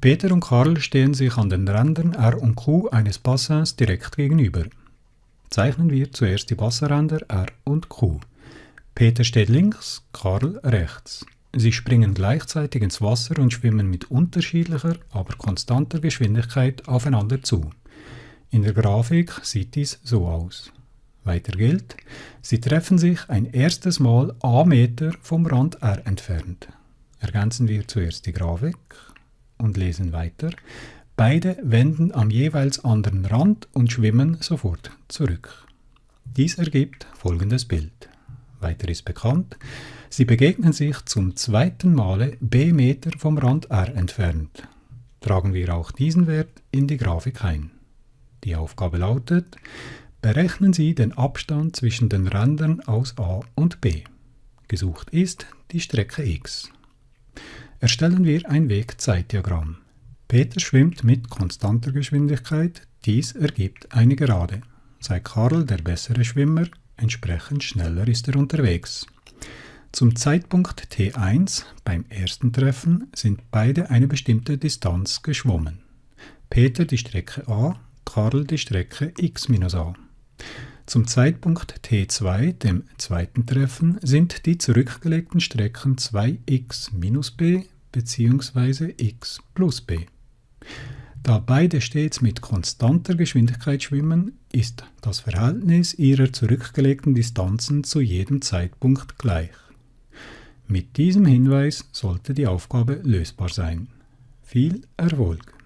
Peter und Karl stehen sich an den Rändern R und Q eines Bassins direkt gegenüber. Zeichnen wir zuerst die Bassenränder R und Q. Peter steht links, Karl rechts. Sie springen gleichzeitig ins Wasser und schwimmen mit unterschiedlicher, aber konstanter Geschwindigkeit aufeinander zu. In der Grafik sieht dies so aus. Weiter gilt, sie treffen sich ein erstes Mal a Meter vom Rand R entfernt. Ergänzen wir zuerst die Grafik und lesen weiter. Beide wenden am jeweils anderen Rand und schwimmen sofort zurück. Dies ergibt folgendes Bild. Weiter ist bekannt, sie begegnen sich zum zweiten Male b Meter vom Rand R entfernt. Tragen wir auch diesen Wert in die Grafik ein. Die Aufgabe lautet, berechnen Sie den Abstand zwischen den Rändern aus A und B. Gesucht ist die Strecke x. Erstellen wir ein Wegzeitdiagramm. Peter schwimmt mit konstanter Geschwindigkeit, dies ergibt eine Gerade. Sei Karl der bessere Schwimmer, entsprechend schneller ist er unterwegs. Zum Zeitpunkt T1 beim ersten Treffen sind beide eine bestimmte Distanz geschwommen. Peter die Strecke a, Karl die Strecke x-a. Zum Zeitpunkt T2, dem zweiten Treffen, sind die zurückgelegten Strecken 2x minus b bzw. x plus b. Da beide stets mit konstanter Geschwindigkeit schwimmen, ist das Verhältnis ihrer zurückgelegten Distanzen zu jedem Zeitpunkt gleich. Mit diesem Hinweis sollte die Aufgabe lösbar sein. Viel Erfolg!